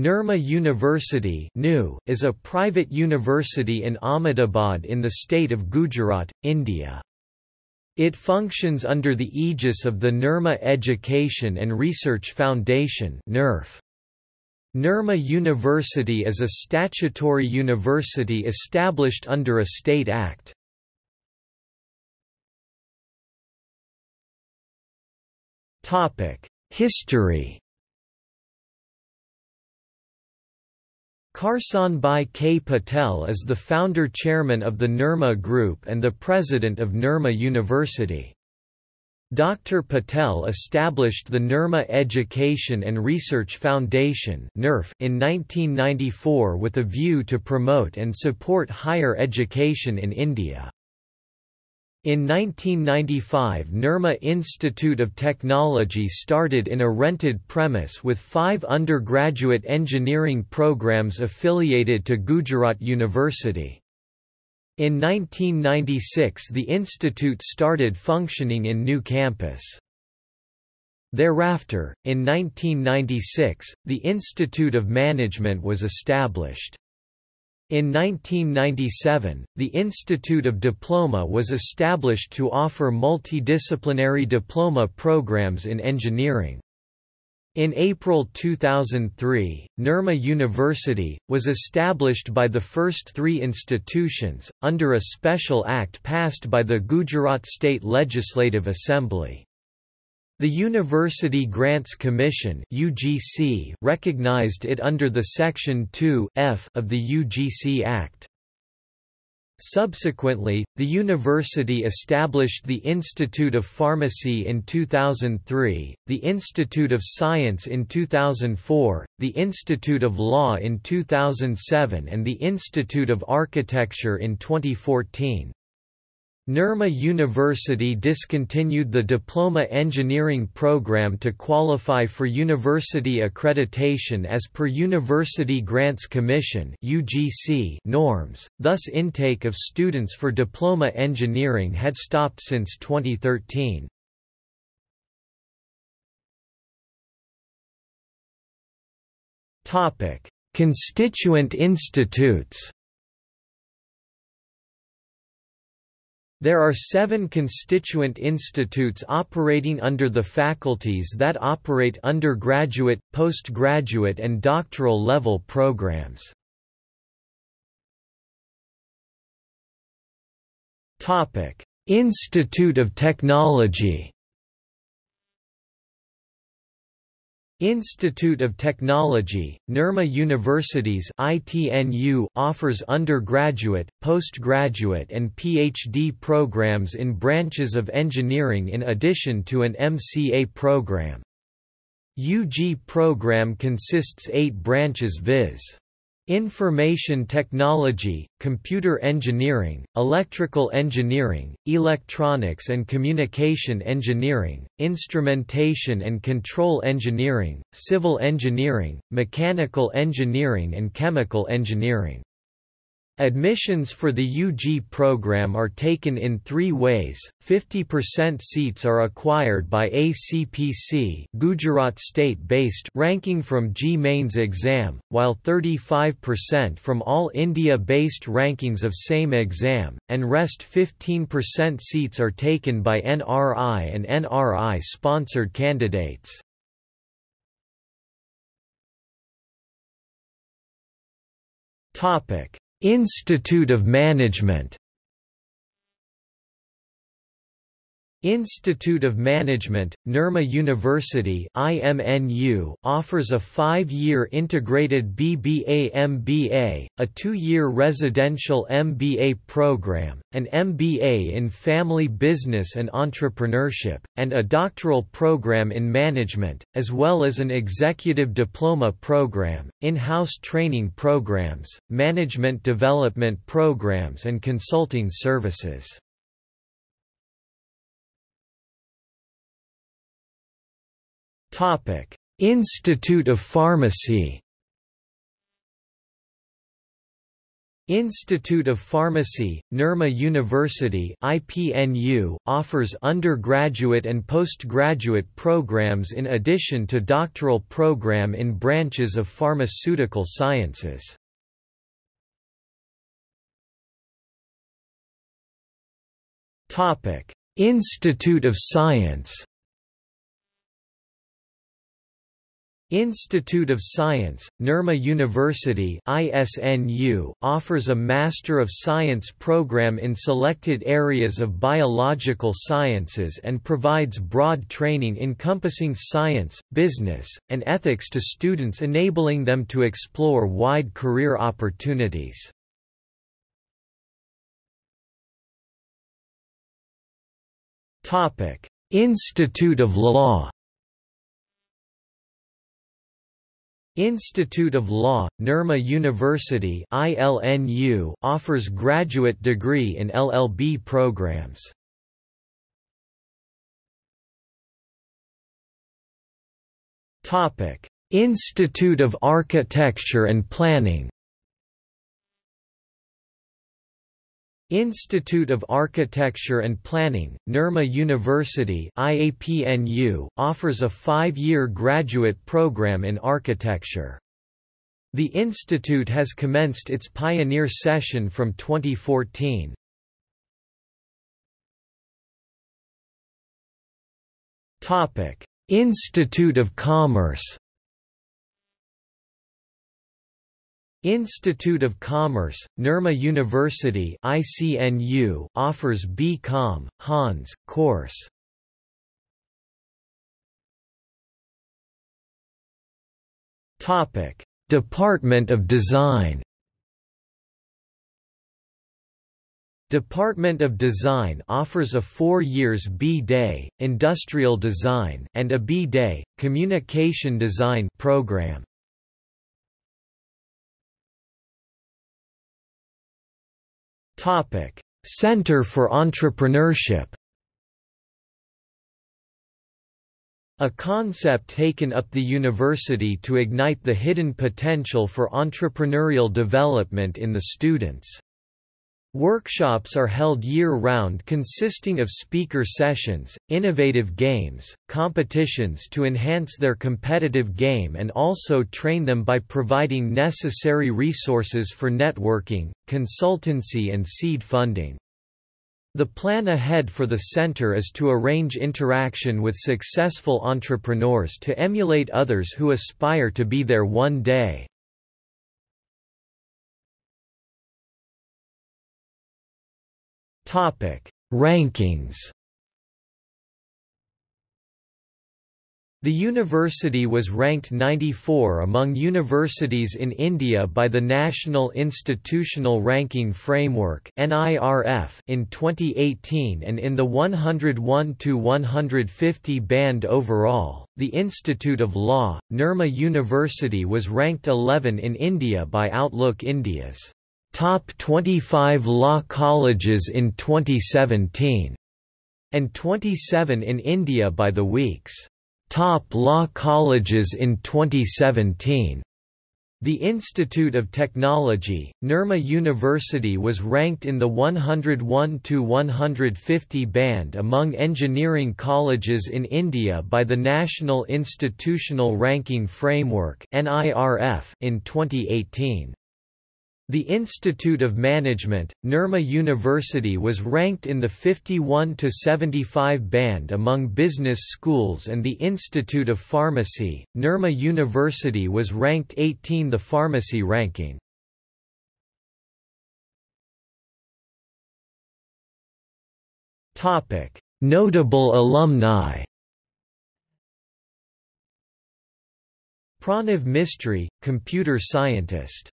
Nirma University is a private university in Ahmedabad in the state of Gujarat, India. It functions under the aegis of the Nirma Education and Research Foundation. Nirma University is a statutory university established under a state act. History Karsan Bhai K. Patel is the founder-chairman of the Nirma Group and the president of Nirma University. Dr. Patel established the Nirma Education and Research Foundation in 1994 with a view to promote and support higher education in India. In 1995 Nirma Institute of Technology started in a rented premise with five undergraduate engineering programs affiliated to Gujarat University. In 1996 the institute started functioning in new campus. Thereafter, in 1996, the Institute of Management was established. In 1997, the Institute of Diploma was established to offer multidisciplinary diploma programs in engineering. In April 2003, Nirma University, was established by the first three institutions, under a special act passed by the Gujarat State Legislative Assembly. The University Grants Commission (UGC) recognized it under the Section 2 F of the UGC Act. Subsequently, the university established the Institute of Pharmacy in 2003, the Institute of Science in 2004, the Institute of Law in 2007 and the Institute of Architecture in 2014. Nirma University discontinued the Diploma Engineering program to qualify for university accreditation as per University Grants Commission norms, thus intake of students for Diploma Engineering had stopped since 2013. Constituent institutes There are seven constituent institutes operating under the faculties that operate undergraduate, postgraduate and doctoral level programs. Institute of Technology Institute of Technology, Nirma Universities ITNU offers undergraduate, postgraduate and PhD programs in branches of engineering in addition to an MCA program. UG program consists eight branches viz. Information technology, computer engineering, electrical engineering, electronics and communication engineering, instrumentation and control engineering, civil engineering, mechanical engineering and chemical engineering. Admissions for the UG program are taken in three ways, 50% seats are acquired by ACPC Gujarat state-based ranking from JEE Mains exam, while 35% from all India-based rankings of same exam, and rest 15% seats are taken by NRI and NRI-sponsored candidates. Topic Institute of Management Institute of Management, Nirma University IMNU, offers a five-year integrated BBA-MBA, a two-year residential MBA program, an MBA in Family Business and Entrepreneurship, and a doctoral program in management, as well as an executive diploma program, in-house training programs, management development programs and consulting services. Institute of Pharmacy. Institute of Pharmacy, Nirma University IPNU, offers undergraduate and postgraduate programs in addition to doctoral program in branches of pharmaceutical sciences. Institute of Science Institute of Science, Nirma University ISNU, offers a Master of Science program in selected areas of biological sciences and provides broad training encompassing science, business, and ethics to students enabling them to explore wide career opportunities. Institute of Law Institute of Law, Nirma University ILNU offers graduate degree in LLB programs. Institute of Architecture and Planning Institute of Architecture and Planning, Nirma University IAPNU, offers a five-year graduate program in architecture. The institute has commenced its pioneer session from 2014. Institute of Commerce Institute of Commerce, Nirma University ICNU offers B.Com, Hons, course. Topic: Department of Design. Department of Design offers a four years B.Day, Industrial Design, and a B.Day, Communication Design program. Topic: Center for Entrepreneurship. A concept taken up the university to ignite the hidden potential for entrepreneurial development in the students. Workshops are held year-round consisting of speaker sessions, innovative games, competitions to enhance their competitive game and also train them by providing necessary resources for networking, consultancy and seed funding. The plan ahead for the center is to arrange interaction with successful entrepreneurs to emulate others who aspire to be there one day. Topic: Rankings. The university was ranked 94 among universities in India by the National Institutional Ranking Framework in 2018 and in the 101 to 150 band overall. The Institute of Law, Nirma University was ranked 11 in India by Outlook India's Top 25 Law Colleges in 2017, and 27 in India by the Week's Top Law Colleges in 2017. The Institute of Technology, Nirma University was ranked in the 101 to 150 band among engineering colleges in India by the National Institutional Ranking Framework in 2018. The Institute of Management, Nirma University was ranked in the 51 to 75 band among business schools and the Institute of Pharmacy, Nirma University was ranked 18 the pharmacy ranking. Topic: Notable alumni. Pranav Mistry, computer scientist